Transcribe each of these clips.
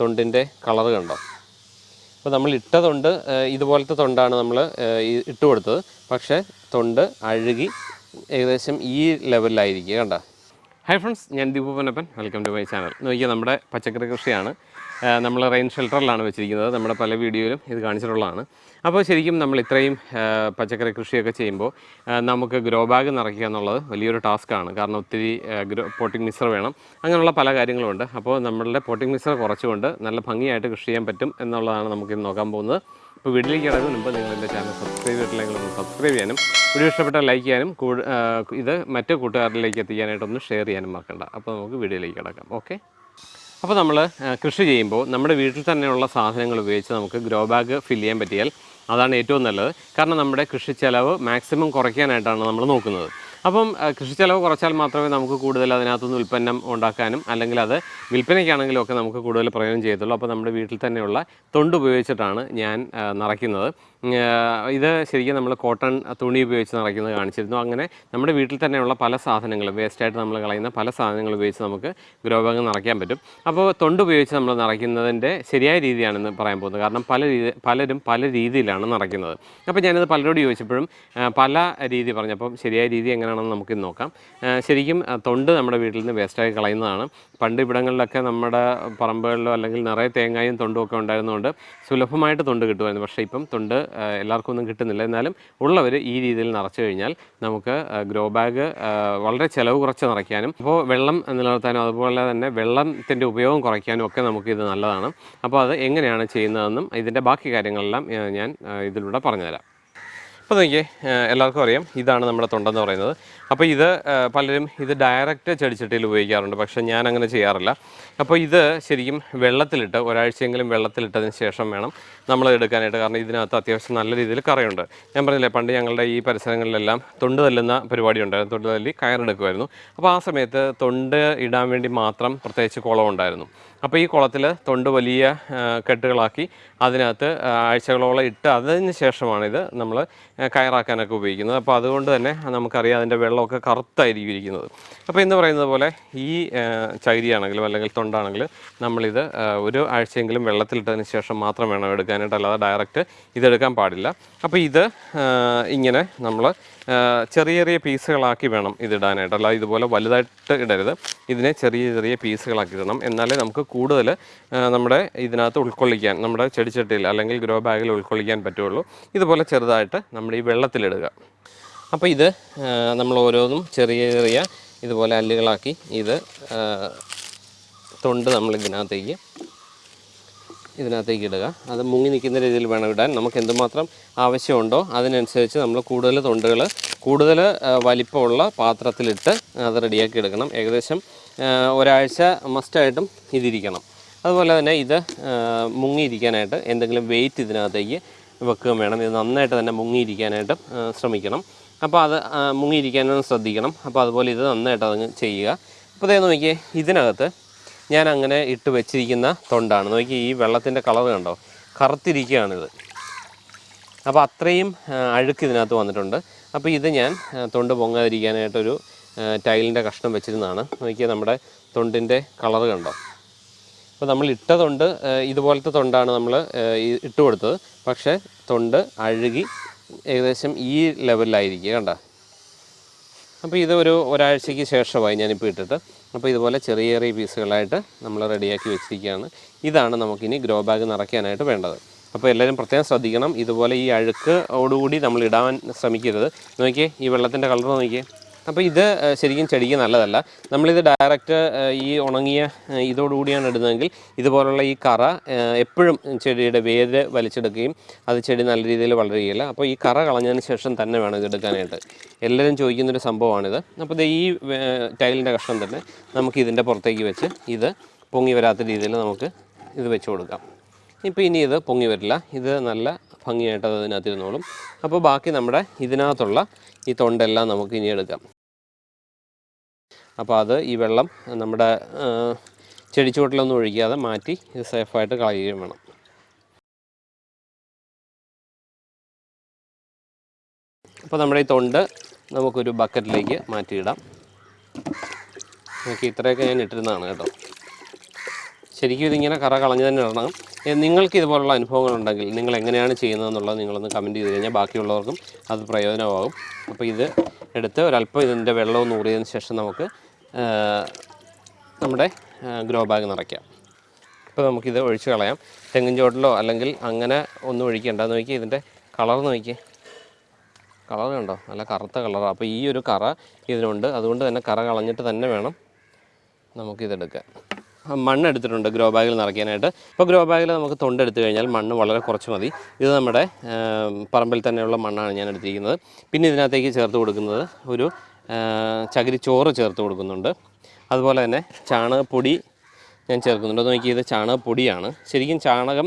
തൊണ്ടിന്റെ colour കണ്ടോ? അപ്പോൾ നമ്മൾ ഇട്ട തൊണ്ട് ഇതുപോലത്തെ തൊണ്ടാണ് നമ്മൾ ഇട്ട് കൊടുത്തത്. പക്ഷേ തൊണ്ട് അഴുകി ഏകദേശം ഈ ലെവലിലായിരിക്കുക കണ്ട? ഹായ് ഫ്രണ്ട്സ് ഞാൻ Deepu Ponnappan. Welcome to my channel നോക്കിയാൽ നമ്മുടെ പച്ചക്കറി കൃഷിയാണ്. നമ്മൾ റെയിൻ ഷെൽട്ടറിലാണ് വെച്ചിരിക്കുന്നത്. നമ്മുടെ പല വീഡിയോയിലും ഇത് കാണിച്ചിട്ടുള്ളതാണ്. അപ്പോൾ ശരിക്കും നമ്മൾ ഇത്രയും പച്ചക്കറി കൃഷിയൊക്കെ ചെയ്യുമ്പോൾ നമുക്ക് ഗ്രോ ബാഗ് നിറയ്ക്കുക എന്നുള്ളത് വലിയൊരു ടാസ്ക്കാണ് കാരണം ഒത്തിരി ഗ്രോ പോട്ടിംഗ് മിക്സർ വേണം. അങ്ങനെയുള്ള പല കാര്യങ്ങളുമുണ്ട് അപ്പോൾ നമ്മളുടെ പോട്ടിംഗ് മിക്സർ കുറച്ചുകൊണ്ട് നല്ല ഭംഗിയായിട്ട് കൃഷി ചെയ്യാൻ പറ്റും എന്നുള്ളതാണ് നമുക്ക് ഇന്ന് നോക്കാൻ പോകുന്നത്. ഇപ്പോൾ വീട്ടിലേക്ക് കിടക്കുന്നതിന് മുമ്പ് നിങ്ങൾ എന്റെ ചാനൽ സബ്സ്ക്രൈബ് ചെയ്തിട്ടില്ലെങ്കിൽ ഒന്ന് സബ്സ്ക്രൈബ് ചെയ്യാനും വീഡിയോ ഇഷ്ടപ്പെട്ട ലൈക്ക് ചെയ്യാനും ഇത് മറ്റു കൂട്ടുകാരിലേക്ക് എത്തിക്കാനായിട്ടൊന്ന് ഷെയർ ചെയ്യാനും മറക്കണ്ട. അപ്പോൾ നമുക്ക് വീഡിയോയിലേക്ക് കിടക്കാം. ഓക്കെ? അപ്പോൾ നമ്മൾ കൃഷി ചെയ്യുമ്പോൾ നമ്മുടെ വീട്ടിൽ തന്നെയുള്ള സാധനങ്ങൾ ഉപയോഗിച്ച് നമുക്ക് ഗ്രോ ബാഗ് ഫില്ല് ചെയ്യാൻ പറ്റിയാൽ അതാണ് ഏറ്റവും നല്ലത്. കാരണം നമ്മുടെ കൃഷി ചെലവ് മാക്സിമം കുറയ്ക്കാനായിട്ടാണ് നമ്മൾ നോക്കുന്നത്. അപ്പം കൃഷി ചെലവ് കുറച്ചാൽ മാത്രമേ നമുക്ക് കൂടുതൽ അതിനകത്തുനിന്ന് ഉൽപ്പന്നം ഉണ്ടാക്കാനും അല്ലെങ്കിൽ അത് വിൽപ്പനയ്ക്കാണെങ്കിലും ഒക്കെ നമുക്ക് കൂടുതൽ പ്രയോജനം ചെയ്യത്തുള്ളൂ. അപ്പോൾ നമ്മുടെ വീട്ടിൽ തന്നെയുള്ള തൊണ്ട് ഉപയോഗിച്ചിട്ടാണ് ഞാൻ നിറയ്ക്കുന്നത്. ഇത് ശരിക്കും നമ്മൾ കോട്ടൺ തുണി ഉപയോഗിച്ച് നിറയ്ക്കുന്നത് കാണിച്ചിരുന്നു. അങ്ങനെ നമ്മുടെ വീട്ടിൽ തന്നെയുള്ള പല സാധനങ്ങളും വേസ്റ്റായിട്ട് നമ്മൾ കളയുന്ന പല സാധനങ്ങൾ ഉപയോഗിച്ച് നമുക്ക് ഗ്രോ ബാഗ് നിറയ്ക്കാൻ പറ്റും. അപ്പോൾ തൊണ്ട് ഉപയോഗിച്ച് നമ്മൾ നിറയ്ക്കുന്നതിന്റെ ശരിയായ രീതിയാണെന്ന് പറയാൻ പോകുന്നത്. കാരണം പല രീതി പലരും പല രീതിയിലാണ് നിറയ്ക്കുന്നത്. അപ്പോൾ ഞാനത് പലരോട് ചോദിച്ചപ്പോഴും പല രീതി പറഞ്ഞപ്പം ശരിയായ രീതി എങ്ങനെയാണെന്ന് നമുക്ക് നോക്കാം. ശരിക്കും തൊണ്ട് നമ്മുടെ വീട്ടിൽ നിന്ന് വേസ്റ്റായി കളയുന്നതാണ്. പണ്ട് ഇവിടങ്ങളിലൊക്കെ നമ്മുടെ പറമ്പുകളിലോ അല്ലെങ്കിൽ നിറയെ തേങ്ങായും തൊണ്ടും ഒക്കെ ഉണ്ടായിരുന്നതുകൊണ്ട് സുലഭമായിട്ട് തൊണ്ട് കിട്ടുമായിരുന്നു. പക്ഷേ ഇപ്പം തൊണ്ട് എല്ലാവർക്കും ഒന്നും കിട്ടുന്നില്ല. എന്നാലും ഉള്ളവർ ഈ രീതിയിൽ നിറച്ചു കഴിഞ്ഞാൽ നമുക്ക് ഗ്രോ ബാഗ് വളരെ ചിലവ് കുറച്ച് നിറയ്ക്കാനും അപ്പോൾ വെള്ളം നിലനിർത്താനും അതുപോലെ തന്നെ വെള്ളത്തിന്റെ ഉപയോഗം കുറയ്ക്കാനും ഒക്കെ നമുക്ക് ഇത് നല്ലതാണ്. അപ്പോൾ അത് എങ്ങനെയാണ് ചെയ്യുന്നതെന്നും ഇതിന്റെ ബാക്കി കാര്യങ്ങളെല്ലാം ഞാൻ ഇതിലൂടെ പറഞ്ഞുതരാം. അപ്പോൾ നോക്കിയേ എല്ലാവർക്കും അറിയാം. ഇതാണ് നമ്മുടെ തൊണ്ടെന്ന് പറയുന്നത്. അപ്പോൾ ഇത് പലരും ഇത് ഡയറക്റ്റ് ചെടിച്ചട്ടിയിൽ ഉപയോഗിക്കാറുണ്ട് പക്ഷേ ഞാൻ അങ്ങനെ ചെയ്യാറില്ല. അപ്പോൾ ഇത് ശരിക്കും വെള്ളത്തിലിട്ട് ഒരാഴ്ചയെങ്കിലും വെള്ളത്തിലിട്ടതിന് ശേഷം വേണം നമ്മൾ എടുക്കാനായിട്ട്. കാരണം ഇതിനകത്ത് അത്യാവശ്യം നല്ല രീതിയിൽ കറയുണ്ട്. ഞാൻ പറഞ്ഞില്ലേ പണ്ട് ഞങ്ങളുടെ ഈ പരിസരങ്ങളിലെല്ലാം തൊണ്ട് തല്ലുന്ന പരിപാടി ഉണ്ടായിരുന്നു. തൊണ്ട് തല്ലി കയറെടുക്കുമായിരുന്നു. അപ്പോൾ ആ സമയത്ത് തൊണ്ട് ഇടാൻ വേണ്ടി മാത്രം പ്രത്യേകിച്ച് കുളം ഉണ്ടായിരുന്നു. അപ്പോൾ ഈ കുളത്തിൽ തൊണ്ട് വലിയ കെട്ടുകളാക്കി അതിനകത്ത് ആഴ്ചകളോളം ഇട്ട് അതിന് ശേഷമാണ് ഇത് നമ്മൾ കയറാക്കാനൊക്കെ ഉപയോഗിക്കുന്നത്. അപ്പോൾ അതുകൊണ്ട് തന്നെ നമുക്കറിയാം അതിന്റെ വെള്ളമൊക്കെ കറുത്തായിരിക്കും ഇരിക്കുന്നത് അപ്പോൾ എന്ന് പറയുന്നത് പോലെ ഈ ചകിരിയാണെങ്കിലും അല്ലെങ്കിൽ തൊണ്ടാണെങ്കിലും നമ്മളിത് ഒരു ആഴ്ചയെങ്കിലും വെള്ളത്തിലിട്ടതിന് ശേഷം മാത്രം വേണം എടുക്കാനായിട്ട്. അല്ലാതെ ഡയറക്റ്റ് ഇതെടുക്കാൻ പാടില്ല. അപ്പോൾ ഇത് ഇങ്ങനെ നമ്മൾ ചെറിയ ചെറിയ പീസുകളാക്കി വേണം ഇതിടാനായിട്ട്. അല്ല ഇതുപോലെ വലുതായിട്ട് ഇടരുത്. ഇതിനെ ചെറിയ ചെറിയ പീസുകളാക്കി ഇടണം. എന്നാലേ നമുക്ക് കൂടുതൽ നമ്മുടെ ഇതിനകത്ത് ഉൾക്കൊള്ളിക്കാൻ നമ്മുടെ ചെടിച്ചട്ടിയിൽ അല്ലെങ്കിൽ ഗ്രോ ബാഗിൽ ഉൾക്കൊള്ളിക്കാൻ പറ്റുള്ളൂ ഇതുപോലെ ചെറുതായിട്ട് നമ്മുടെ ഈ വെള്ളത്തിലിടുക. അപ്പോൾ ഇത് നമ്മൾ ഓരോന്നും ചെറിയ ചെറിയ ഇതുപോലെ അല്ലുകളാക്കി ഇത് തൊണ്ട് നമ്മൾ ഇതിനകത്തേക്ക് ഇതിനകത്തേക്ക് ഇടുക. അത് മുങ്ങി നിൽക്കുന്ന രീതിയിൽ വേണം ഇടാൻ. നമുക്ക് എന്തുമാത്രം ആവശ്യമുണ്ടോ അതിനനുസരിച്ച് നമ്മൾ കൂടുതൽ തൊണ്ടുകൾ കൂടുതൽ വലിപ്പമുള്ള പാത്രത്തിലിട്ട് അത് റെഡിയാക്കി എടുക്കണം. ഏകദേശം ഒരാഴ്ച മസ്റ്റായിട്ടും ഇതിരിക്കണം. അതുപോലെ തന്നെ ഇത് മുങ്ങിയിരിക്കാനായിട്ട് എന്തെങ്കിലും വെയിറ്റ് ഇതിനകത്തേക്ക് വെക്കുകയും വേണം. ഇത് നന്നായിട്ട് തന്നെ മുങ്ങിയിരിക്കാനായിട്ട് ശ്രമിക്കണം. അപ്പോൾ അത് മുങ്ങിയിരിക്കാനും ശ്രദ്ധിക്കണം. അപ്പോൾ അതുപോലെ ഇത് നന്നായിട്ട് അതങ്ങ് ചെയ്യുക. അപ്പോൾ അതേ നോക്കിയേ ഇതിനകത്ത് ഞാൻ അങ്ങനെ ഇട്ട് വെച്ചിരിക്കുന്ന തൊണ്ടാണ്. നോക്കി ഈ വെള്ളത്തിന്റെ കളർ കണ്ടോ? കറുത്തിരിക്കുകയാണിത് അപ്പോൾ അത്രയും അഴുക്ക് ഇതിനകത്ത് വന്നിട്ടുണ്ട്. അപ്പോൾ ഇത് ഞാൻ തൊണ്ട് പൊങ്ങാതിരിക്കാനായിട്ടൊരു ടൈലിന്റെ കഷ്ണം വെച്ചിരുന്നതാണ്. നോക്കിയാൽ നമ്മുടെ തൊണ്ടിന്റെ കളർ കണ്ടോ? അപ്പോൾ നമ്മൾ ഇട്ട തൊണ്ട് ഇതുപോലത്തെ തൊണ്ടാണ് നമ്മൾ ഇട്ട് കൊടുത്തത്. പക്ഷേ തൊണ്ട് അഴുകി ഏകദേശം ഈ ലെവലിലായിരിക്കുക കണ്ടോ? അപ്പോൾ ഇത് ഒരു ഒരാഴ്ചയ്ക്ക് ശേഷമായി ഞാനിപ്പോൾ ഇട്ടിട്ട്. അപ്പോൾ ഇതുപോലെ ചെറിയ ചെറിയ പീസുകളായിട്ട് നമ്മൾ റെഡിയാക്കി വെച്ചിരിക്കുകയാണ്. ഇതാണ് നമുക്കിനി ഗ്രോ ബാഗ് നിറയ്ക്കാനായിട്ട് വേണ്ടത്. അപ്പോൾ എല്ലാവരും പ്രത്യേകം ശ്രദ്ധിക്കണം. ഇതുപോലെ ഈ അഴുക്ക് ഓടുകൂടി നമ്മൾ ഇടാൻ ശ്രമിക്കരുത്. നോക്കിയേ ഈ വെള്ളത്തിന്റെ കളർ നോക്കിയേ. അപ്പോൾ ഇത് ശരിക്കും ചെടിക്ക് നല്ലതല്ല. നമ്മളിത് ഡയറക്റ്റ് ഈ ഉണങ്ങിയ ഇതോടുകൂടിയാണ് ഇടുന്നതെങ്കിൽ ഇതുപോലുള്ള ഈ കറ എപ്പോഴും ചെടിയുടെ വേര് വലിച്ചെടുക്കുകയും അത് ചെടി നല്ല രീതിയിൽ വളരുകയില്ല. അപ്പോൾ ഈ കറ കളഞ്ഞതിന് ശേഷം തന്നെ വേണം ഇത് എടുക്കാനായിട്ട്. എല്ലാവരും ചോദിക്കുന്നൊരു സംഭവമാണിത്. അപ്പോൾ ഇത് ഈ ടൈലിന്റെ കഷ്ണം തന്നെ നമുക്ക് ഇതിന്റെ പുറത്തേക്ക് വെച്ച് ഇത് പൊങ്ങി വരാത്ത രീതിയിൽ നമുക്ക് ഇത് വെച്ച് കൊടുക്കാം. ഇപ്പോൾ ഇനി ഇത് പൊങ്ങി വരില്ല. ഇത് നല്ല ഭംഗിയായിട്ട് അത് അതിനകത്ത് ഇരുന്നോളും അപ്പോൾ ബാക്കി നമ്മുടെ ഇതിനകത്തുള്ള ഈ തൊണ്ടെല്ലാം നമുക്ക് ഇനി എടുക്കാം. അപ്പോൾ അത് ഈ വെള്ളം നമ്മുടെ ചെടിച്ചുവട്ടിലൊന്നും ഒഴിക്കാതെ മാറ്റി ഇത് സേഫായിട്ട് കളയുകയും വേണം. അപ്പോൾ നമ്മുടെ ഈ തൊണ്ട് നമുക്കൊരു ബക്കറ്റിലേക്ക് മാറ്റിയിടാം. നമുക്ക് ഇത്രയൊക്കെ ഞാൻ ഇട്ടിരുന്നതാണ് കേട്ടോ. ശരിക്കും ഇതിങ്ങനെ കറ കളഞ്ഞു തന്നെ ഇടണം. നിങ്ങൾക്ക് ഇതുപോലുള്ള അനുഭവങ്ങളുണ്ടെങ്കിൽ നിങ്ങൾ എങ്ങനെയാണ് ചെയ്യുന്നതെന്നുള്ളത് നിങ്ങളൊന്ന് കമന്റ് ചെയ്ത് കഴിഞ്ഞാൽ ബാക്കിയുള്ളവർക്കും അത് പ്രയോജനമാകും. അപ്പോൾ ഇത് എടുത്ത് ഒരല്പം ഇതിന്റെ വെള്ളവും ഊറിയതിന് ശേഷം നമുക്ക് നമ്മുടെ ഗ്രോ ബാഗ് നിറയ്ക്കാം. ഇപ്പോൾ നമുക്കിത് ഒഴിച്ച് കളയാം. തെങ്ങിൻ ചോട്ടിലോ അല്ലെങ്കിൽ അങ്ങനെ ഒന്നും ഒഴിക്കേണ്ട. നോക്കി ഇതിന്റെ കളർ നോക്കി കളർ കണ്ടോ? നല്ല കറുത്ത കളറാണ് അപ്പോൾ ഈ ഒരു കറ ഇതിനുണ്ട്. അതുകൊണ്ട് തന്നെ കറ കളഞ്ഞിട്ട് തന്നെ വേണം നമുക്കിതെടുക്കാൻ. ആ, മണ്ണ് എടുത്തിട്ടുണ്ട് ഗ്രോ ബാഗിൽ നിറയ്ക്കാനായിട്ട്. ഇപ്പോൾ ഗ്രോ ബാഗിൽ നമുക്ക് തൊണ്ടെടുത്തു കഴിഞ്ഞാൽ മണ്ണ് വളരെ കുറച്ച് മതി. ഇത് നമ്മുടെ പറമ്പിൽ തന്നെയുള്ള മണ്ണാണ് ഞാൻ എടുത്തിരിക്കുന്നത്. പിന്നെ ഇതിനകത്തേക്ക് ചേർത്ത് കൊടുക്കുന്നത് ഒരു ചകിരി ചോറ് ചേർത്ത് കൊടുക്കുന്നുണ്ട്. അതുപോലെ തന്നെ ചാണകപ്പൊടി ഞാൻ ചേർക്കുന്നുണ്ട്. അത് നോക്കിയത് ചാണകപ്പൊടിയാണ്. ശരിക്കും ചാണകം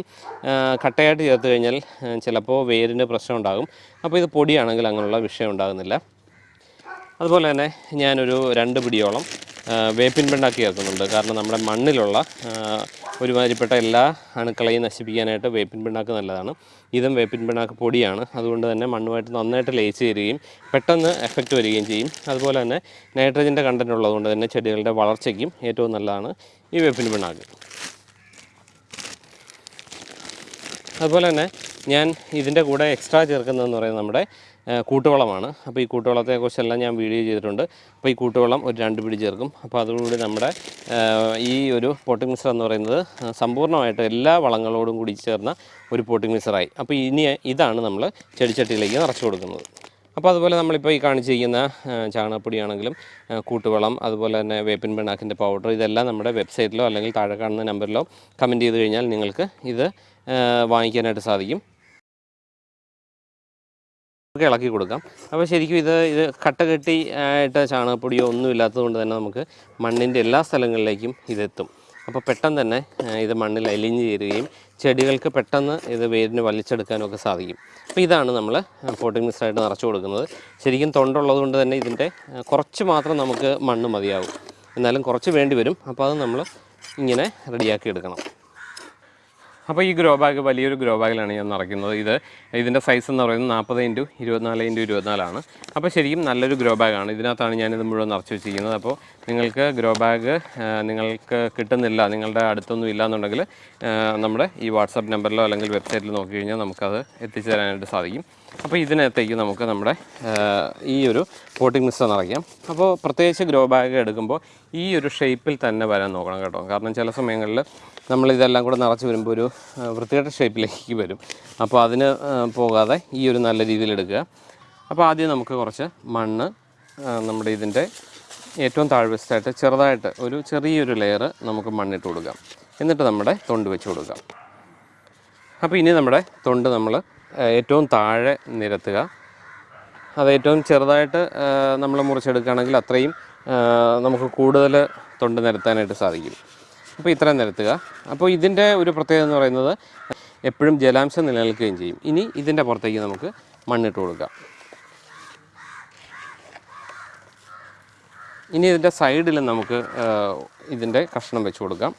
കട്ടയായിട്ട് ചേർത്ത് കഴിഞ്ഞാൽ ചിലപ്പോൾ വേരിന് പ്രശ്നം ഉണ്ടാകും. അപ്പോൾ ഇത് പൊടിയാണെങ്കിൽ അങ്ങനെയുള്ള വിഷയം ഉണ്ടാകുന്നില്ല. അതുപോലെ തന്നെ ഞാനൊരു രണ്ട് പിടിയോളം വേപ്പിൻ പിണ്ണാക്ക് ചേർക്കുന്നുണ്ട് കാരണം നമ്മുടെ മണ്ണിലുള്ള ഒരുമാതിരിപ്പെട്ട എല്ലാ അണുക്കളെയും നശിപ്പിക്കാനായിട്ട് വേപ്പിൻ പിണ്ണാക്ക് നല്ലതാണ്. ഇതും വേപ്പിൻ പിണ്ണാക്ക് പൊടിയാണ്. അതുകൊണ്ട് തന്നെ മണ്ണുമായിട്ട് നന്നായിട്ട് ലയിച്ച് ചേരുകയും പെട്ടെന്ന് എഫക്റ്റ് വരികയും ചെയ്യും. അതുപോലെ തന്നെ നൈട്രജന്റെ കണ്ടന്റ് ഉള്ളതുകൊണ്ട് തന്നെ ചെടികളുടെ വളർച്ചയ്ക്കും ഏറ്റവും നല്ലതാണ് ഈ വേപ്പിൻ പിണ്ണാക്ക്. അതുപോലെ തന്നെ ഞാൻ ഇതിന്റെ കൂടെ എക്സ്ട്രാ ചേർക്കുന്നതെന്ന് പറയുന്നത് നമ്മുടെ കൂട്ടുവളമാണ് അപ്പോൾ ഈ കൂട്ടുവളത്തെ കൂട്ടുവളത്തെക്കുറിച്ചെല്ലാം ഞാൻ വീഡിയോ ചെയ്തിട്ടുണ്ട്. അപ്പോൾ ഈ കൂട്ടുവളം ഒരു രണ്ട് പിടി ചേർക്കും. അപ്പോൾ അതുകൂടി നമ്മുടെ ഈ ഒരു പോട്ടിംഗ് മിക്സർ എന്ന് പറയുന്നത് സമ്പൂർണമായിട്ട് എല്ലാ വളങ്ങളോടും കൂടി ചേർന്ന ഒരു പോട്ടിംഗ് മിക്സറായി അപ്പോൾ ഇനി ഇതാണ് നമ്മൾ ചെടിച്ചട്ടിയിലേക്ക് നിറച്ച് കൊടുക്കുന്നത്. അപ്പോൾ അതുപോലെ നമ്മളിപ്പോൾ ഈ കാണിച്ചിരിക്കുന്ന ചാണകപ്പൊടിയാണെങ്കിലും കൂട്ടുവളം അതുപോലെ തന്നെ വേപ്പിൻ പിണ്ണാക്കിന്റെ പൗഡർ ഇതെല്ലാം നമ്മുടെ വെബ്സൈറ്റിലോ അല്ലെങ്കിൽ താഴെ കാണുന്ന നമ്പറിലോ കമന്റ് ചെയ്ത് കഴിഞ്ഞാൽ നിങ്ങൾക്ക് ഇത് വാങ്ങിക്കാനായിട്ട് സാധിക്കും. നമുക്ക് ഇളക്കി കൊടുക്കാം. അപ്പോൾ ശരിക്കും ഇത് ഇത് കട്ട കെട്ടി ആയിട്ട് ചാണകപ്പൊടിയോ ഒന്നും ഇല്ലാത്തത് കൊണ്ട് തന്നെ നമുക്ക് മണ്ണിന്റെ എല്ലാ സ്ഥലങ്ങളിലേക്കും ഇതെത്തും. അപ്പോൾ പെട്ടെന്ന് തന്നെ ഇത് മണ്ണിൽ അലിഞ്ഞ് ചേരുകയും ചെടികൾക്ക് പെട്ടെന്ന് ഇത് വേരിന് വലിച്ചെടുക്കാനും ഒക്കെ സാധിക്കും. അപ്പോൾ ഇതാണ് നമ്മൾ പോട്ടിംഗ് മിക്സായിട്ട് നിറച്ച് കൊടുക്കുന്നത്. ശരിക്കും തൊണ്ടുള്ളത് കൊണ്ട് തന്നെ ഇതിന്റെ കുറച്ച് മാത്രം നമുക്ക് മണ്ണ് മതിയാവും. എന്നാലും കുറച്ച് വേണ്ടി വരും. അപ്പോൾ അത് നമ്മൾ ഇങ്ങനെ റെഡിയാക്കി എടുക്കണം. അപ്പോൾ ഈ ഗ്രോ ബാഗ് വലിയൊരു ഗ്രോ ബാഗിലാണ് ഞാൻ നിറയ്ക്കുന്നത് ഇത് ഇതിന്റെ സൈസ് എന്ന് പറയുന്നത് നാൽപ്പത് ഇന്റു ഇരുപത്തിനാല് ഇന്റു ഇരുപത്തിനാലാണ്. അപ്പോൾ ശരിക്കും നല്ലൊരു ഗ്രോ ബാഗാണ് ഇതിനകത്താണ് ഞാനിത് മുഴുവൻ നിറച്ച് വെച്ചിരിക്കുന്നത്. അപ്പോൾ നിങ്ങൾക്ക് ഗ്രോ ബാഗ് നിങ്ങൾക്ക് കിട്ടുന്നില്ല നിങ്ങളുടെ അടുത്തൊന്നും ഇല്ല എന്നുണ്ടെങ്കിൽ നമ്മുടെ ഈ വാട്സാപ്പ് നമ്പറിലോ അല്ലെങ്കിൽ വെബ്സൈറ്റിൽ നോക്കി കഴിഞ്ഞാൽ നമുക്കത് എത്തിച്ചു തരാനായിട്ട് സാധിക്കും. അപ്പോൾ ഇതിനകത്തേക്ക് നമുക്ക് നമ്മുടെ ഈ ഒരു പോട്ടിംഗ് മിസ്റ്റർ നിറയ്ക്കാം അപ്പോൾ പ്രത്യേകിച്ച് ഗ്രോ ബാഗ് എടുക്കുമ്പോൾ ഈ ഒരു ഷേപ്പിൽ തന്നെ വരാൻ നോക്കണം കേട്ടോ. കാരണം ചില സമയങ്ങളിൽ നമ്മൾ ഇതെല്ലാം കൂടെ നിറച്ച് വരുമ്പോൾ ഒരു വൃത്തികെട്ട ഷേപ്പിലേക്ക് വരും. അപ്പോൾ അതിന് പോകാതെ ഈ ഒരു നല്ല രീതിയിൽ എടുക്കുക. അപ്പോൾ ആദ്യം നമുക്ക് കുറച്ച് മണ്ണ് നമ്മുടെ ഇതിന്റെ ഏറ്റവും താഴ്വശത്തായിട്ട് ചെറുതായിട്ട് ഒരു ചെറിയൊരു ലെയർ നമുക്ക് മണ്ണിട്ട് കൊടുക്കാം. എന്നിട്ട് നമ്മുടെ തൊണ്ട് വെച്ച് കൊടുക്കാം. അപ്പോൾ ഇനി നമ്മുടെ തൊണ്ട് നമ്മൾ ഏറ്റവും താഴെ നിരത്തുക. അത് ഏറ്റവും ചെറുതായിട്ട് നമ്മൾ മുറിച്ചെടുക്കുകയാണെങ്കിൽ അത്രയും നമുക്ക് കൂടുതൽ തൊണ്ട് നിരത്താനായിട്ട് സാധിക്കും. അപ്പോൾ ഇത്രയും നിരത്തുക. അപ്പോൾ ഇതിന്റെ ഒരു പ്രത്യേകത എന്ന് പറയുന്നത് എപ്പോഴും ജലാംശം നിലനിൽക്കുകയും ചെയ്യും. ഇനി ഇതിന്റെ പുറത്തേക്ക് നമുക്ക് മണ്ണിട്ട് കൊടുക്കാം. ഇനി ഇതിന്റെ സൈഡിൽ നമുക്ക് ഇതിന്റെ കഷ്ണം വെച്ച് കൊടുക്കാം.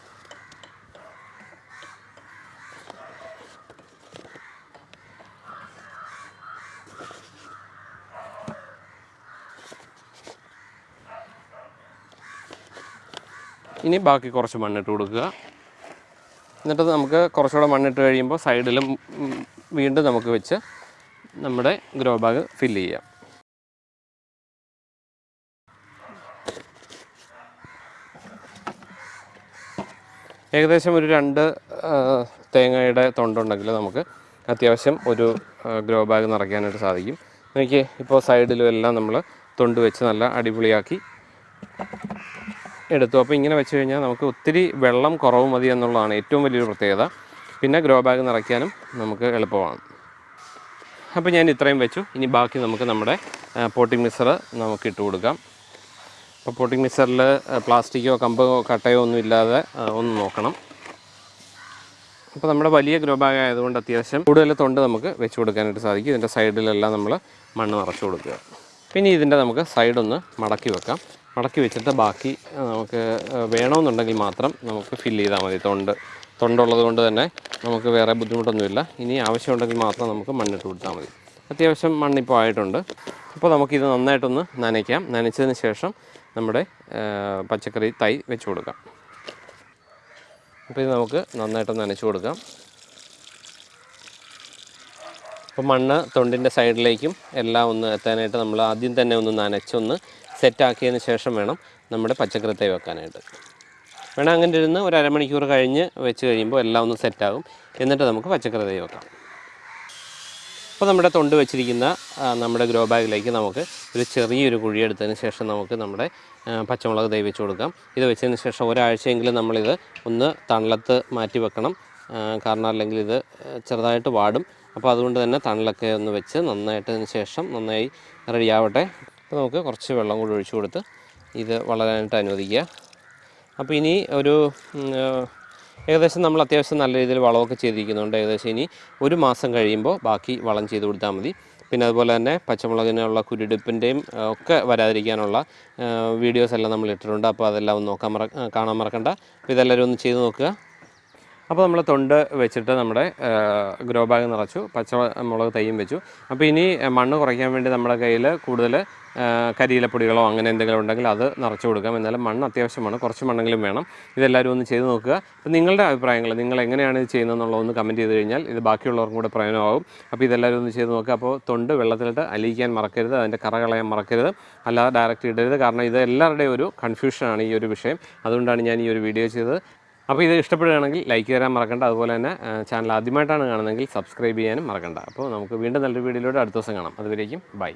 ഇനി ബാക്കി കുറച്ച് മണ്ണിട്ട് കൊടുക്കുക. എന്നിട്ട് നമുക്ക് കുറച്ചുകൂടെ മണ്ണിട്ട് കഴിയുമ്പോൾ സൈഡിലും വീണ്ടും നമുക്ക് വെച്ച് നമ്മുടെ ഗ്രോ ബാഗ് ഫില്ല് ചെയ്യാം. ഏകദേശം ഒരു രണ്ട് തേങ്ങയുടെ തൊണ്ടുണ്ടെങ്കിൽ നമുക്ക് അത്യാവശ്യം ഒരു ഗ്രോ ബാഗ് നിറയ്ക്കാനായിട്ട് സാധിക്കും. എനിക്ക് ഇപ്പോൾ സൈഡിലും എല്ലാം നമ്മൾ തൊണ്ട് വെച്ച് നല്ല അടിപൊളിയാക്കി എടുത്തു. അപ്പോൾ ഇങ്ങനെ വെച്ച് കഴിഞ്ഞാൽ നമുക്ക് ഒത്തിരി വെള്ളം കുറവ് മതി എന്നുള്ളതാണ് ഏറ്റവും വലിയൊരു പ്രത്യേകത. പിന്നെ ഗ്രോ ബാഗ് നിറയ്ക്കാനും നമുക്ക് എളുപ്പമാണ്. അപ്പോൾ ഞാൻ ഇത്രയും വെച്ചു. ഇനി ബാക്കി നമുക്ക് നമ്മുടെ പോട്ടിംഗ് മിക്സർ നമുക്ക് ഇട്ട് കൊടുക്കാം. അപ്പോൾ പോട്ടിംഗ് മിക്സറിൽ പ്ലാസ്റ്റിക്കോ കമ്പോ കട്ടയോ ഒന്നും ഇല്ലാതെ ഒന്ന് നോക്കണം. അപ്പോൾ നമ്മുടെ വലിയ ഗ്രോ ബാഗ് ആയതുകൊണ്ട് അത്യാവശ്യം കൂടുതൽ തൊണ്ട് നമുക്ക് വെച്ച് കൊടുക്കാനായിട്ട് സാധിക്കും. ഇതിന്റെ സൈഡിലെല്ലാം നമ്മൾ മണ്ണ് നിറച്ച് കൊടുക്കുക. പിന്നെ ഇതിന്റെ നമുക്ക് സൈഡൊന്ന് മടക്കി വെക്കാം. മടക്കി വെച്ചിട്ട് ബാക്കി നമുക്ക് വേണമെന്നുണ്ടെങ്കിൽ മാത്രം നമുക്ക് ഫില്ല് ചെയ്താൽ മതി. തൊണ്ട് തൊണ്ടുള്ളത് കൊണ്ട് തന്നെ നമുക്ക് വേറെ ബുദ്ധിമുട്ടൊന്നുമില്ല. ഇനി ആവശ്യമുണ്ടെങ്കിൽ മാത്രം നമുക്ക് മണ്ണിട്ട് കൊടുത്താൽ മതി. അത്യാവശ്യം മണ്ണിപ്പോൾ ആയിട്ടുണ്ട്. അപ്പോൾ നമുക്കിത് നന്നായിട്ടൊന്ന് നനയ്ക്കാം. നനച്ചതിന് ശേഷം നമ്മുടെ പച്ചക്കറി തൈ വെച്ച് കൊടുക്കാം. അപ്പോൾ ഇത് നമുക്ക് നന്നായിട്ട് നനച്ചു കൊടുക്കാം. അപ്പോൾ മണ്ണ് തൊണ്ടിന്റെ സൈഡിലേക്കും എല്ലാം ഒന്ന് എത്താനായിട്ട് നമ്മൾ ആദ്യം തന്നെ ഒന്ന് നനച്ചൊന്ന് സെറ്റാക്കിയതിന് ശേഷം വേണം നമ്മുടെ പച്ചക്കറി തൈ വെക്കാനായിട്ട്. വേണം അങ്ങനെ ഇരുന്ന് ഒരു അരമണിക്കൂർ കഴിഞ്ഞ് വെച്ച് കഴിയുമ്പോൾ എല്ലാം ഒന്ന് സെറ്റാകും. എന്നിട്ട് നമുക്ക് പച്ചക്കറി തൈ വെക്കാം. അപ്പോൾ നമ്മുടെ തൊണ്ട് വെച്ചിരിക്കുന്ന നമ്മുടെ ഗ്രോ ബാഗിലേക്ക് നമുക്ക് ഒരു ചെറിയൊരു കുഴി എടുത്തതിന് ശേഷം നമുക്ക് നമ്മുടെ പച്ചമുളക് തൈ വെച്ച് കൊടുക്കാം. ഇത് വെച്ചതിന് ശേഷം ഒരാഴ്ചയെങ്കിലും നമ്മളിത് ഒന്ന് തണലത്ത് മാറ്റി വെക്കണം. കാരണം അല്ലെങ്കിൽ ഇത് ചെറുതായിട്ട് വാടും. അപ്പോൾ അതുകൊണ്ട് തന്നെ തണലൊക്കെ ഒന്ന് വെച്ച് നന്നായിട്ടതിന് ശേഷം നന്നായി റെഡി ആവട്ടെ അപ്പോൾ നമുക്ക് കുറച്ച് വെള്ളം കൂടി ഒഴിച്ചു കൊടുത്ത് ഇത് വളരാനായിട്ട് അനുവദിക്കുക. അപ്പോൾ ഇനി ഒരു ഏകദേശം നമ്മൾ അത്യാവശ്യം നല്ല രീതിയിൽ വളമൊക്കെ ചെയ്തിരിക്കുന്നുണ്ട്. ഏകദേശം ഇനി ഒരു മാസം കഴിയുമ്പോൾ ബാക്കി വളം ചെയ്ത് കൊടുത്താൽ മതി. പിന്നെ അതുപോലെ തന്നെ പച്ചമുളകിനുള്ള കുരുടിപ്പിന്റെയും ഒക്കെ വരാതിരിക്കാനുള്ള വീഡിയോസ് എല്ലാം നമ്മൾ ഇട്ടിട്ടുണ്ട്. അപ്പോൾ അതെല്ലാം ഒന്ന് നോക്കാൻ മറ കാണാൻ മറക്കണ്ട. അപ്പോൾ ഇതെല്ലാവരും ഒന്ന് ചെയ്ത് നോക്കുക. അപ്പോൾ നമ്മൾ തൊണ്ട് വെച്ചിട്ട് നമ്മുടെ ഗ്രോ ബാഗ് നിറച്ചു പച്ചമുളക് തൈയും വെച്ചു. അപ്പോൾ ഇനി മണ്ണ് കുറയ്ക്കാൻ വേണ്ടി നമ്മുടെ കയ്യിൽ കൂടുതൽ കരിയിലപ്പൊടികളോ അങ്ങനെ എന്തെങ്കിലും ഉണ്ടെങ്കിൽ അത് നിറച്ചു കൊടുക്കാം. എന്നാലും മണ്ണ് അത്യാവശ്യമാണ് കുറച്ച് മണ്ണെങ്കിലും വേണം. ഇതെല്ലാവരും ഒന്ന് ചെയ്ത് നോക്കുക. അപ്പോൾ നിങ്ങളുടെ അഭിപ്രായങ്ങൾ നിങ്ങൾ എങ്ങനെയാണ് ഇത് ചെയ്യുന്നതെന്നുള്ളത് ഒന്ന് കമന്റ് ചെയ്ത് കഴിഞ്ഞാൽ ഇത് ബാക്കിയുള്ളവർക്കും കൂടെ പ്രയോജനമാകും. അപ്പോൾ ഇതെല്ലാവരും ഒന്ന് ചെയ്ത് നോക്കുക. അപ്പോൾ തൊണ്ട് വെള്ളത്തിലിട്ട് അലിയിക്കാൻ മറക്കരുത് അതിന്റെ കറ കളയാൻ മറക്കരുത്. അല്ലാതെ ഡയറക്റ്റ് ഇടരുത്. കാരണം ഇത് എല്ലാവരുടെയും ഒരു കൺഫ്യൂഷനാണ് ഈ ഒരു വിഷയം. അതുകൊണ്ടാണ് ഞാൻ ഈ ഒരു വീഡിയോ ചെയ്തത്. അപ്പോൾ ഇത് ഇഷ്ടപ്പെടുകയാണെങ്കിൽ ലൈക്ക് തരാൻ മറക്കണ്ട. അതുപോലെ തന്നെ ചാനൽ ആദ്യമായിട്ടാണ് കാണുന്നതെങ്കിൽ സബ്സ്ക്രൈബ് ചെയ്യാനും മറക്കണ്ട. അപ്പോൾ നമുക്ക് വീണ്ടും നല്ലൊരു വീഡിയോയിലൂടെ അടുത്ത ദിവസം കാണാം. അതുവരേക്കും ബൈ